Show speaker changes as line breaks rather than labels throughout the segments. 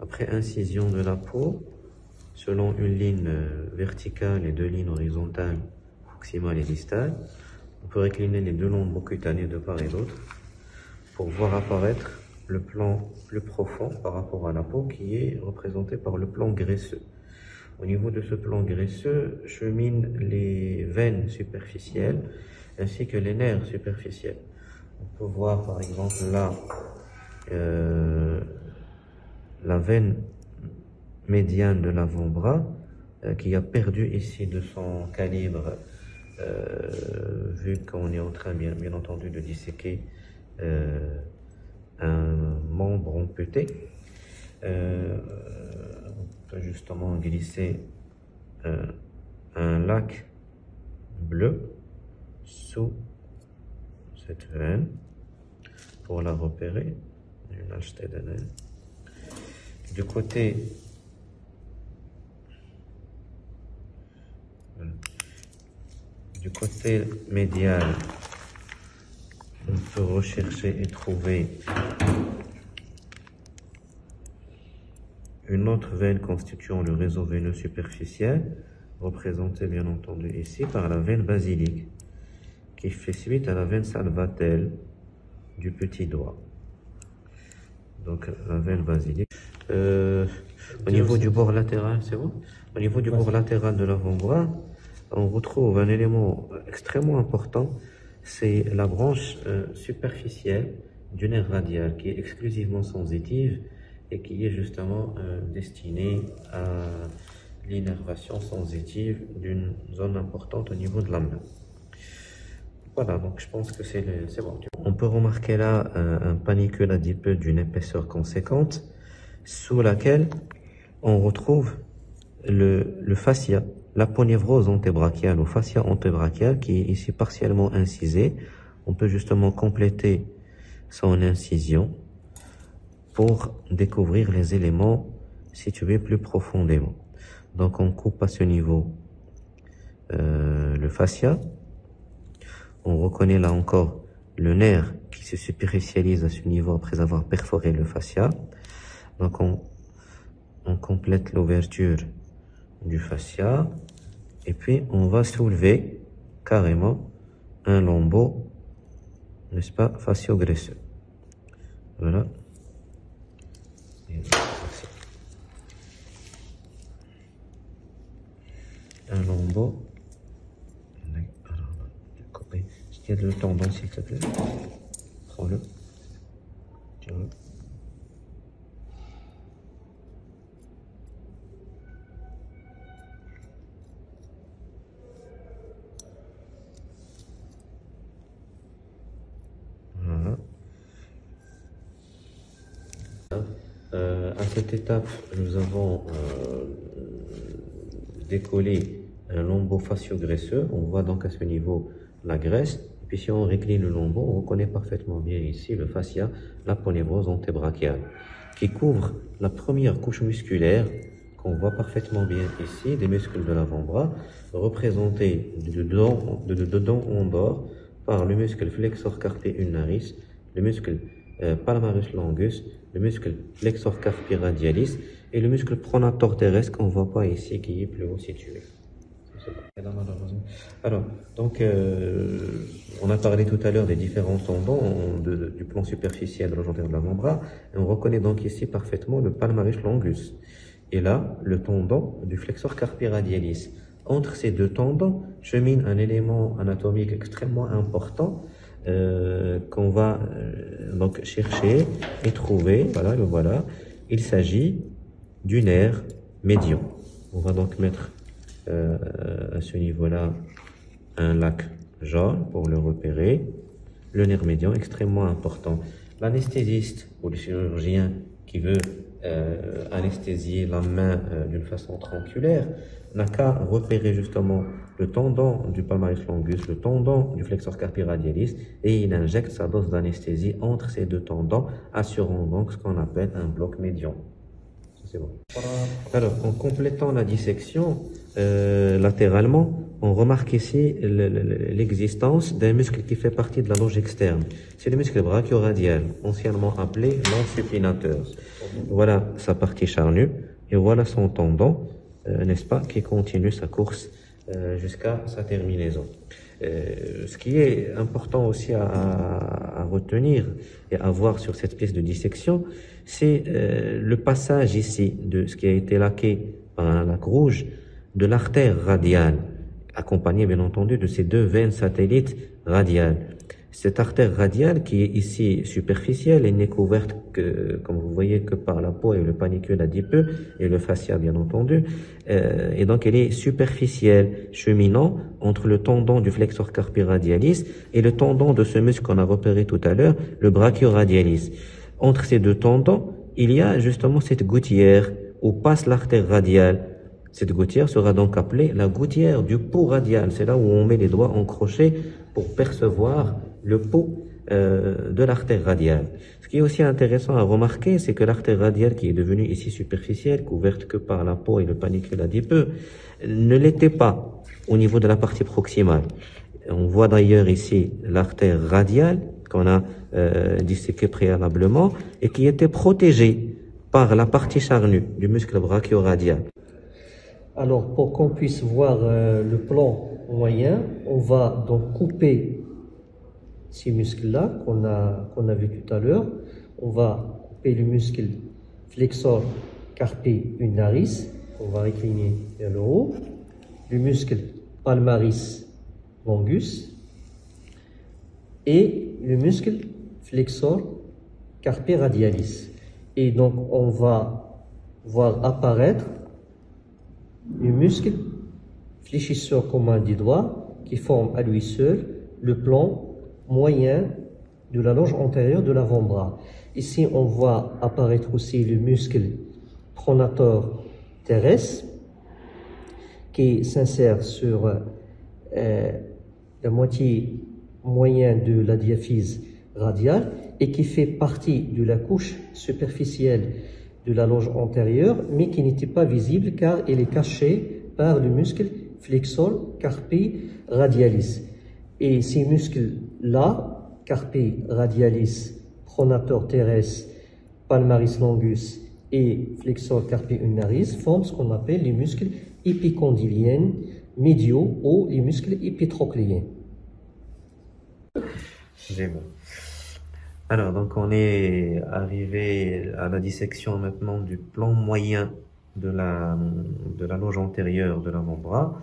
Après incision de la peau, selon une ligne euh, verticale et deux lignes horizontales, proximale et distale, on peut récliner les deux lombeaux cutanés de part et d'autre pour voir apparaître le plan plus profond par rapport à la peau qui est représenté par le plan graisseux. Au niveau de ce plan graisseux cheminent les veines superficielles ainsi que les nerfs superficiels. On peut voir par exemple là euh, la veine médiane de l'avant-bras euh, qui a perdu ici de son calibre euh, vu qu'on est en train bien, bien entendu de disséquer un membre amputé. on peut justement glisser un lac bleu sous cette veine pour la repérer. Du côté du côté médial, on peut rechercher et trouver une autre veine constituant le réseau veineux superficiel, représentée bien entendu ici par la veine basilique, qui fait suite à la veine salvatelle du petit doigt donc la veine basilique. Euh, au niveau du bord latéral, c'est bon Au niveau du bord latéral de l'avant-bras, on retrouve un élément extrêmement important, c'est la branche euh, superficielle du nerf radial qui est exclusivement sensitive et qui est justement euh, destinée à l'innervation sensitive d'une zone importante au niveau de la main. Voilà, donc je pense que c'est bon. On peut remarquer là un, panicule adipeux d'une épaisseur conséquente sous laquelle on retrouve le, fascia, l'aponévrose antébrachiale ou fascia antébrachiale qui est ici partiellement incisé. On peut justement compléter son incision pour découvrir les éléments situés plus profondément. Donc on coupe à ce niveau euh, le fascia on reconnaît là encore le nerf qui se superficialise à ce niveau après avoir perforé le fascia. Donc on, complète l'ouverture du fascia et puis on va soulever carrément un lambeau, n'est-ce pas, fascio-graisseux. Voilà. Un lambeau A le tendon, s'il te plaît. Prends-le. Voilà. Euh, à cette étape, nous avons euh, décollé un lambeau facio-graisseux. On voit donc à ce niveau la graisse puis si on récline le lambeau, on reconnaît parfaitement bien ici le fascia, la ponévrose antébrachiale, qui couvre la première couche musculaire qu'on voit parfaitement bien ici, des muscles de l'avant-bras, représentés de dedans, de, dedans en dehors par le muscle flexor carpi ulnaris, le muscle euh, palmarus longus, le muscle flexor carpi radialis et le muscle pronator terrestre qu'on voit pas ici qui est plus haut situé. Alors, donc, euh, on a parlé tout à l'heure des différents tendons du plan superficiel de l'enjambeur de l'avant-bras, on reconnaît donc ici parfaitement le palmarès longus. Et là, le tendon du flexor carpi radialis. Entre ces deux tendons chemine un élément anatomique extrêmement important euh, qu'on va euh, donc chercher et trouver. Voilà, le voilà. Il s'agit du nerf médian. On va donc mettre euh, à ce niveau-là un lac jaune pour le repérer. Le nerf médian, extrêmement important. L'anesthésiste ou le chirurgien qui veut euh, anesthésier la main euh, d'une façon tranquille n'a qu'à repérer justement le tendon du palmaris longus, le tendon du flexor carpi radialis, et il injecte sa dose d'anesthésie entre ces deux tendons, assurant donc ce qu'on appelle un bloc médian. Alors, en complétant la dissection euh, latéralement, on remarque ici l'existence d'un muscle qui fait partie de la loge externe. C'est le muscle brachioradial, anciennement appelé l'ensupinateur. Voilà sa partie charnue et voilà son tendon, euh, n'est-ce pas, qui continue sa course euh, jusqu'à sa terminaison. Ce qui est important aussi à, retenir et à voir sur cette pièce de dissection, c'est euh, le passage ici de ce qui a été laqué par lac rouge de l'artère radiale, accompagné bien entendu de ces deux veines satellites radiales. Cette artère radiale qui est ici superficielle et n'est couverte que, comme vous voyez, que par la peau et le panicule adipeux et le fascia bien entendu. Euh, et donc elle est superficielle, cheminant entre le tendon du flexor carpi radialis et le tendon de ce muscle qu'on a repéré tout à l'heure, le brachioradialis. Entre ces deux tendons, il y a justement cette gouttière où passe l'artère radiale. Cette gouttière sera donc appelée la gouttière du pot radial. C'est là où on met les doigts en crochet pour percevoir le pot euh, de l'artère radiale. Ce qui est aussi intéressant à remarquer, c'est que l'artère radiale, qui est devenue ici superficielle, couverte que par la peau et le panicule adipeux, ne l'était pas au niveau de la partie proximale. On voit d'ailleurs ici l'artère radiale qu'on a euh, disséquée préalablement et qui était protégée par la partie charnue du muscle brachioradial.
Alors, pour qu'on puisse voir euh, le plan moyen, on va donc couper ces muscles-là qu'on a, qu'on a vu tout à l'heure. On va couper le muscle flexor carpi ulnaris, on va récliner vers le haut, le muscle palmaris longus et le muscle flexor carpi radialis. Et donc on va voir apparaître le muscle fléchisseur commun des doigts qui forme à lui seul le plan moyen de la longe antérieure de l'avant-bras. Ici, on voit apparaître aussi le muscle pronator terrestre qui s'insère sur euh, la moitié moyenne de la diaphyse radiale et qui fait partie de la couche superficielle de la loge antérieure, mais qui n'était pas visible car elle est cachée par le muscle flexor carpi radialis. Et ces muscles-là, carpi radialis, pronator teres, palmaris longus et flexor carpi ulnaris, forment ce qu'on appelle les muscles épicondyliens médiaux ou les muscles épitrocléens.
Alors, donc on est arrivé à la dissection maintenant du plan moyen de la, de la loge antérieure de l'avant-bras.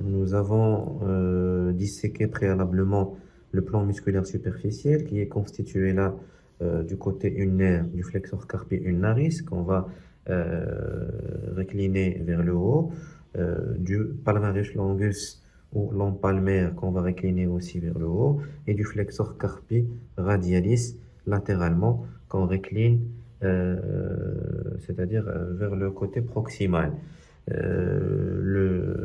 Nous avons euh, disséqué préalablement le plan musculaire superficiel qui est constitué là euh, du côté ulnaire du flexor carpi ulnaris qu'on va euh, récliner vers le haut, euh, du palmaris longus ou l'empalmaire qu'on va récliner aussi vers le haut, et du flexor carpi radialis latéralement qu'on récline, c'est-à-dire vers le côté proximal. Euh, le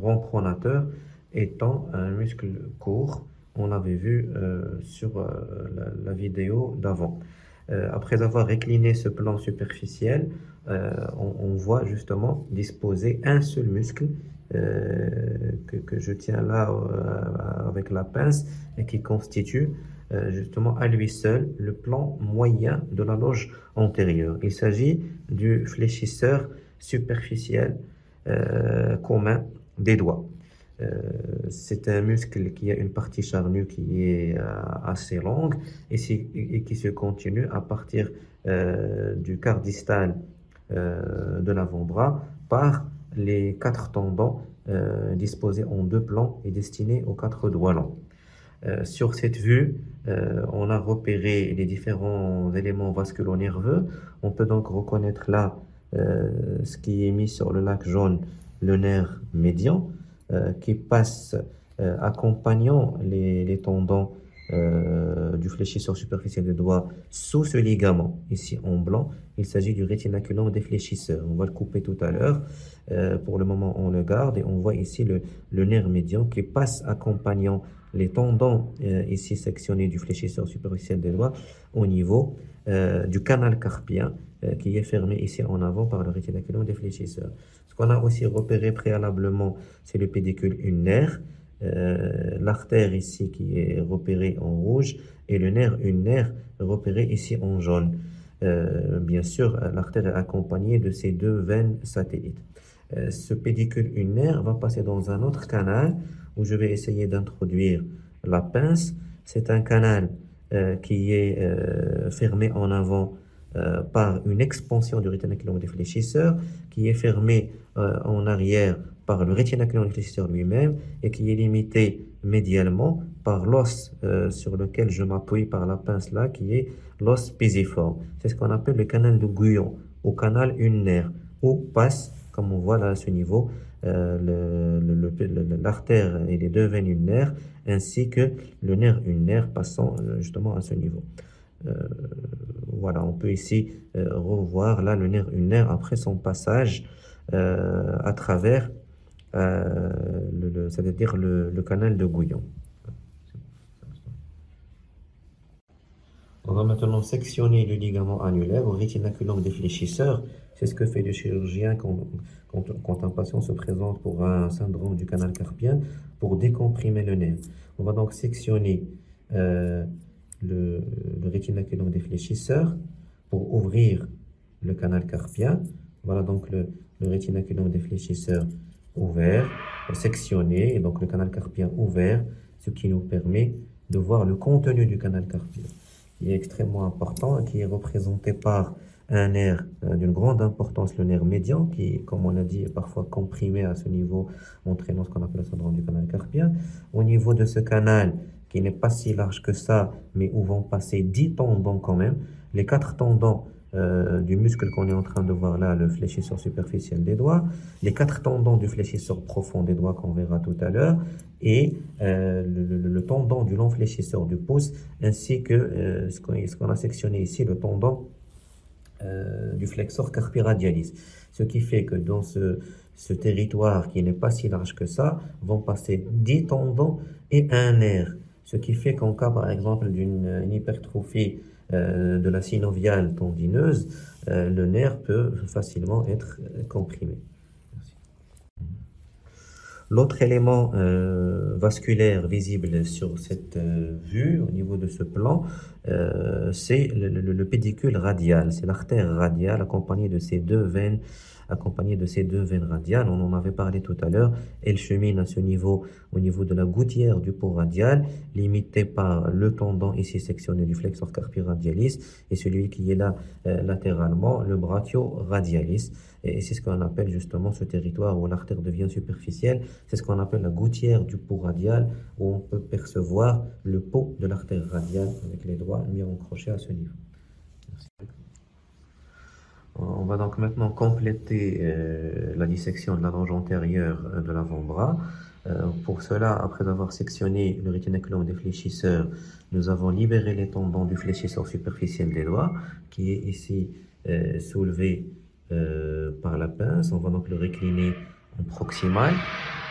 rond pronateur étant un muscle court. On l'avait vu euh, sur euh, la, vidéo d'avant. après avoir récliné ce plan superficiel, on, voit justement disposer un seul muscle que, que, je tiens là avec la pince et qui constitue justement à lui seul le plan moyen de la loge antérieure. Il s'agit du fléchisseur superficiel euh, commun des doigts. Euh, c'est un muscle qui a une partie charnue qui est euh, assez longue et, qui se continue à partir du quart de l'avant-bras par les quatre tendons disposés en deux plans et destinés aux quatre doigts longs. sur cette vue, on a repéré les différents éléments vasculo-nerveux. On peut donc reconnaître là euh, ce qui est mis sur le lac jaune, le nerf médian, euh, qui passe euh, accompagnant les tendons du fléchisseur superficiel des doigts sous ce ligament, ici en blanc. Il s'agit du rétinaculum des fléchisseurs. On va le couper tout à l'heure. pour le moment, on le garde et on voit ici le, nerf médian qui passe accompagnant les tendons euh, ici sectionnés du fléchisseur superficiel des doigts au niveau euh, du canal carpien euh, qui est fermé ici en avant par le rétinaculum des fléchisseurs. Ce qu'on a aussi repéré préalablement, c'est le pédicule ulnaire, l'artère ici qui est repérée en rouge et le nerf ulnaire repéré ici en jaune. bien sûr, l'artère est accompagnée de ces deux veines satellites. ce pédicule ulnaire va passer dans un autre canal où je vais essayer d'introduire la pince. C'est un canal euh, qui est euh, fermé en avant euh, par une expansion du rétinaculum défléchisseur, qui est fermé en arrière par le rétinaculum défléchisseur lui-même et qui est limité médialement par l'os sur lequel je m'appuie par la pince là, qui est l'os pisiforme. C'est ce qu'on appelle le canal de Guyon ou canal ulnaire, où passe, comme on voit là à ce niveau, euh, l'artère et les deux veines ulnaires, ainsi que le nerf ulnaire passant euh, justement à ce niveau. Euh, voilà, on peut ici revoir là le nerf ulnaire après son passage à travers, le, c'est-à-dire le, canal de Gouillon. On va maintenant sectionner le ligament annulaire au rétinaculum défléchisseur. C'est ce que fait le chirurgien quand, un patient se présente pour un syndrome du canal carpien pour décomprimer le nerf. On va donc sectionner euh, le, le rétinaculum défléchisseur pour ouvrir le canal carpien. Voilà donc le, le rétinaculum défléchisseur ouvert, sectionné, et donc le canal carpien ouvert, ce qui nous permet de voir le contenu du canal carpien qui est extrêmement important et qui est représenté par un nerf euh, d'une grande importance, le nerf médian, qui, comme on l'a dit, est parfois comprimé à ce niveau, entraînant ce qu'on appelle le syndrome du canal carpien. Au niveau de ce canal, qui n'est pas si large que ça, mais où vont passer 10 tendons quand même, les quatre tendons euh, du muscle qu'on est en train de voir là, le fléchisseur superficiel des doigts, les quatre tendons du fléchisseur profond des doigts qu'on verra tout à l'heure, et euh, le, tendon du long fléchisseur du pouce, ainsi que euh, ce qu'on a sectionné ici, le tendon du flexor carpi radialis. Ce qui fait que dans ce, ce territoire qui n'est pas si large que ça, vont passer 10 tendons et un nerf. Ce qui fait qu'en cas, par exemple, d'une hypertrophie euh, de la synoviale tendineuse, euh, le nerf peut facilement être euh, comprimé. L'autre élément vasculaire visible sur cette vue, au niveau de ce plan, c'est le, pédicule radial, c'est l'artère radiale accompagnée de ces deux veines accompagnée de ces deux veines radiales. On en avait parlé tout à l'heure. Elle chemine à ce niveau, au niveau de la gouttière du port radial, limité par le tendon ici sectionné du flexor carpi radialis et celui qui est là euh, latéralement, le brachio-radialis. Et c'est ce qu'on appelle justement ce territoire où l'artère devient superficielle. C'est ce qu'on appelle la gouttière du port radial où on peut percevoir le pot de l'artère radiale avec les doigts en crochet à ce niveau. On va donc maintenant compléter euh, la dissection de la longe antérieure euh, de l'avant-bras. Euh, pour cela, après avoir sectionné le rétinaculum des fléchisseurs, nous avons libéré les tendons du fléchisseur superficiel des doigts, qui est ici soulevé par la pince. On va donc le récliner proximal.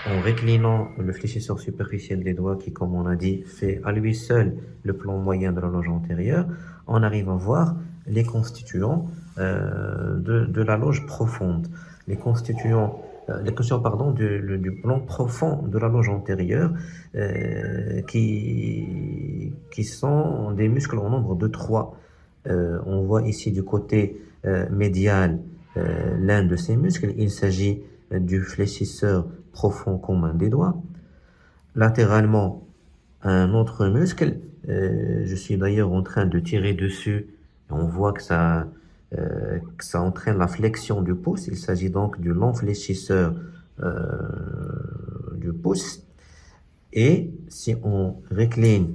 En réclinant le fléchisseur superficiel des doigts, qui, comme on a dit, fait à lui seul le plan moyen de la longe antérieure, on arrive à voir les constituants euh, de, la loge profonde, les constituants euh, les constituants pardon, du, plan profond de la loge antérieure euh, qui, qui sont des muscles en nombre de trois. On voit ici du côté médial l'un de ces muscles, il s'agit du fléchisseur profond commun des doigts. Latéralement, un autre muscle, je suis d'ailleurs en train de tirer dessus, on voit que ça, euh, ça entraîne la flexion du pouce. Il s'agit donc du long fléchisseur euh, du pouce. Et si on récline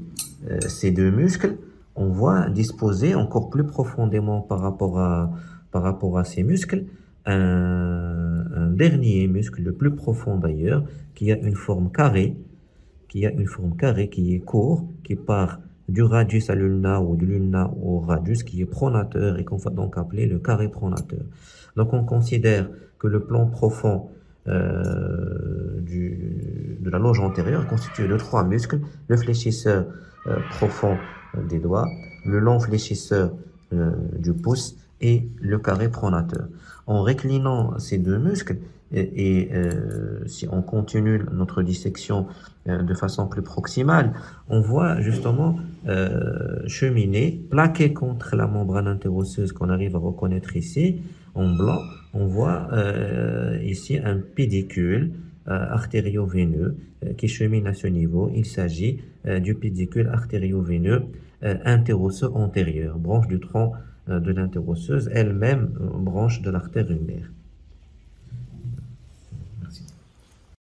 euh, ces deux muscles, on voit disposer encore plus profondément par rapport à, par rapport à ces muscles un, dernier muscle, le plus profond d'ailleurs, qui a une forme carrée, qui a une forme carrée qui est court, qui part du radius à l'ulna ou du lulna au radius qui est pronateur et qu'on va donc appeler le carré pronateur. Donc on considère que le plan profond du, de la loge antérieure constitué de trois muscles, le fléchisseur profond des doigts, le long fléchisseur du pouce et le carré pronateur. En réclinant ces deux muscles, et, euh, si on continue notre dissection euh, de façon plus proximale, on voit justement euh, cheminer, plaqué contre la membrane interosseuse qu'on arrive à reconnaître ici, en blanc, on voit ici un pédicule artério-veineux qui chemine à ce niveau. Il s'agit du pédicule artério-veineux interosseux antérieur, branche du tronc de l'interosseuse, elle-même branche de l'artère ulnaire.